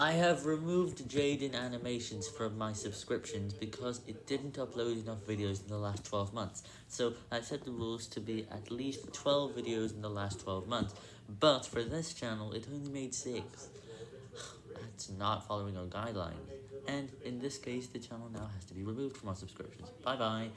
I have removed Jaiden Animations from my subscriptions because it didn't upload enough videos in the last 12 months. So I set the rules to be at least 12 videos in the last 12 months, but for this channel it only made 6. That's not following our guidelines, and in this case the channel now has to be removed from our subscriptions. Bye bye.